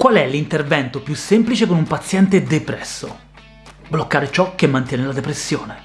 Qual è l'intervento più semplice con un paziente depresso? Bloccare ciò che mantiene la depressione.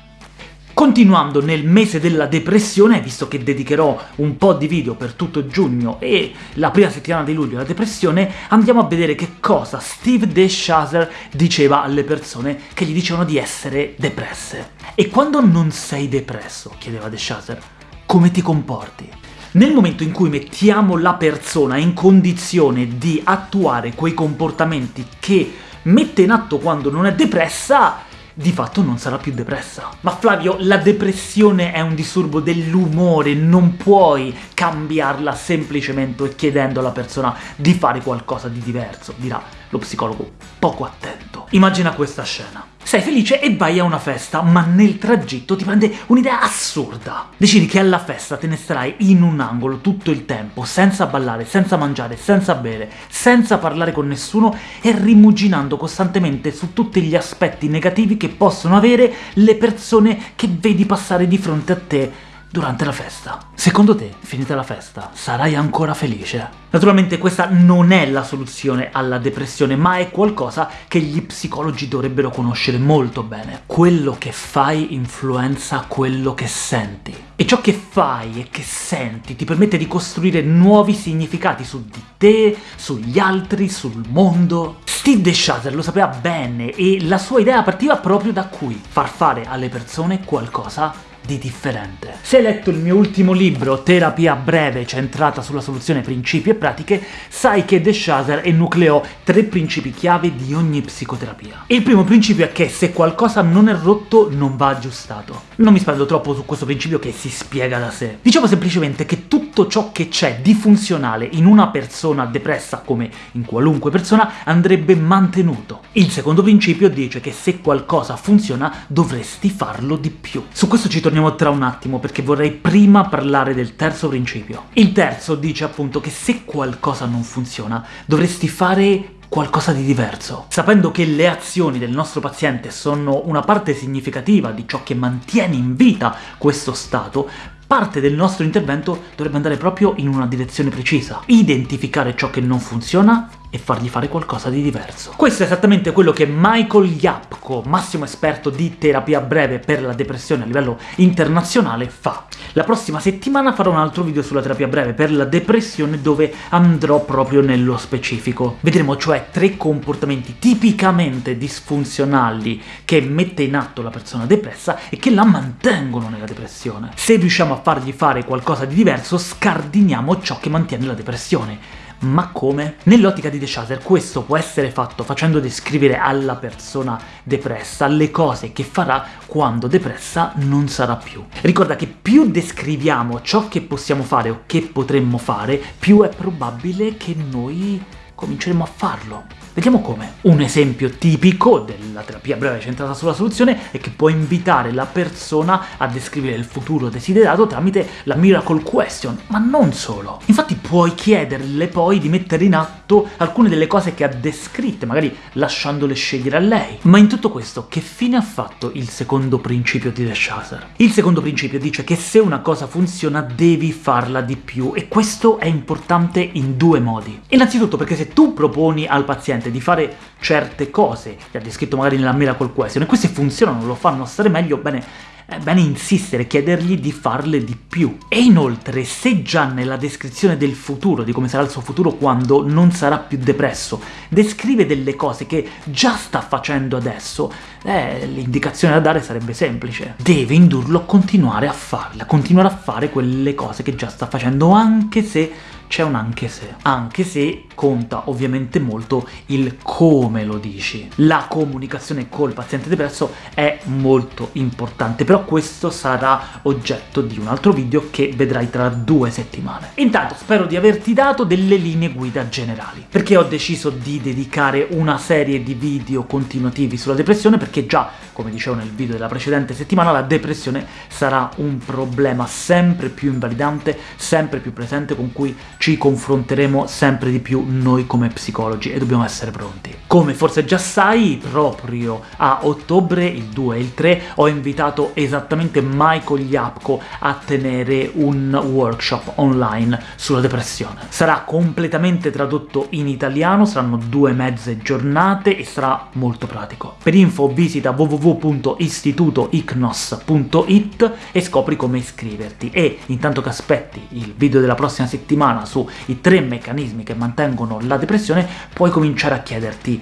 Continuando nel mese della depressione, visto che dedicherò un po' di video per tutto giugno e la prima settimana di luglio alla depressione, andiamo a vedere che cosa Steve DeShazer diceva alle persone che gli dicevano di essere depresse. E quando non sei depresso, chiedeva DeShazer, come ti comporti? Nel momento in cui mettiamo la persona in condizione di attuare quei comportamenti che mette in atto quando non è depressa, di fatto non sarà più depressa. Ma Flavio, la depressione è un disturbo dell'umore, non puoi cambiarla semplicemente chiedendo alla persona di fare qualcosa di diverso, dirà lo psicologo poco attento. Immagina questa scena. Sei felice e vai a una festa, ma nel tragitto ti prende un'idea assurda. Decidi che alla festa te ne starai in un angolo tutto il tempo, senza ballare, senza mangiare, senza bere, senza parlare con nessuno e rimuginando costantemente su tutti gli aspetti negativi che possono avere le persone che vedi passare di fronte a te durante la festa. Secondo te, finita la festa, sarai ancora felice? Naturalmente questa non è la soluzione alla depressione, ma è qualcosa che gli psicologi dovrebbero conoscere molto bene. Quello che fai influenza quello che senti. E ciò che fai e che senti ti permette di costruire nuovi significati su di te, sugli altri, sul mondo. Steve DeShazer lo sapeva bene e la sua idea partiva proprio da qui, far fare alle persone qualcosa di differente. Se hai letto il mio ultimo libro, Terapia breve centrata sulla soluzione principi e pratiche, sai che De Shazer enucleò tre principi chiave di ogni psicoterapia. Il primo principio è che se qualcosa non è rotto, non va aggiustato. Non mi spendo troppo su questo principio che si spiega da sé. Diciamo semplicemente che tutto ciò che c'è di funzionale in una persona depressa, come in qualunque persona, andrebbe mantenuto. Il secondo principio dice che se qualcosa funziona, dovresti farlo di più. Su questo ci torniamo torniamo tra un attimo, perché vorrei prima parlare del terzo principio. Il terzo dice appunto che se qualcosa non funziona, dovresti fare qualcosa di diverso. Sapendo che le azioni del nostro paziente sono una parte significativa di ciò che mantiene in vita questo stato, parte del nostro intervento dovrebbe andare proprio in una direzione precisa. Identificare ciò che non funziona e fargli fare qualcosa di diverso. Questo è esattamente quello che Michael Yapko, massimo esperto di terapia breve per la depressione a livello internazionale, fa. La prossima settimana farò un altro video sulla terapia breve per la depressione dove andrò proprio nello specifico. Vedremo cioè tre comportamenti tipicamente disfunzionali che mette in atto la persona depressa e che la mantengono nella depressione. Se riusciamo a fargli fare qualcosa di diverso, scardiniamo ciò che mantiene la depressione ma come? Nell'ottica di De Shazer questo può essere fatto facendo descrivere alla persona depressa le cose che farà quando depressa non sarà più. Ricorda che più descriviamo ciò che possiamo fare o che potremmo fare, più è probabile che noi cominceremo a farlo. Vediamo come. Un esempio tipico della terapia breve centrata sulla soluzione è che può invitare la persona a descrivere il futuro desiderato tramite la Miracle Question, ma non solo. Infatti puoi chiederle poi di mettere in atto alcune delle cose che ha descritte, magari lasciandole scegliere a lei. Ma in tutto questo, che fine ha fatto il secondo principio di The Shazer? Il secondo principio dice che se una cosa funziona devi farla di più, e questo è importante in due modi. Innanzitutto perché se tu proponi al paziente di fare certe cose, che ha descritto magari nella Miracle Question, e queste funzionano, lo fanno stare meglio, bene, è bene insistere, chiedergli di farle di più. E inoltre, se già nella descrizione del futuro, di come sarà il suo futuro quando non sarà più depresso, descrive delle cose che già sta facendo adesso, eh, l'indicazione da dare sarebbe semplice. Deve indurlo a continuare a farle, a continuare a fare quelle cose che già sta facendo, anche se c'è un anche se. Anche se conta ovviamente molto il come lo dici. La comunicazione col paziente depresso è molto importante, però questo sarà oggetto di un altro video che vedrai tra due settimane. Intanto spero di averti dato delle linee guida generali, perché ho deciso di dedicare una serie di video continuativi sulla depressione, perché già, come dicevo nel video della precedente settimana, la depressione sarà un problema sempre più invalidante, sempre più presente, con cui ci confronteremo sempre di più noi come psicologi e dobbiamo essere pronti. Come forse già sai, proprio a ottobre, il 2 e il 3, ho invitato esattamente Michael Yapko a tenere un workshop online sulla depressione. Sarà completamente tradotto in italiano, saranno due mezze giornate e sarà molto pratico. Per info visita www.istitutoicnos.it e scopri come iscriverti, e intanto che aspetti il video della prossima settimana sui tre meccanismi che mantengono la depressione, puoi cominciare a chiederti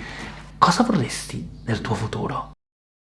cosa vorresti nel tuo futuro?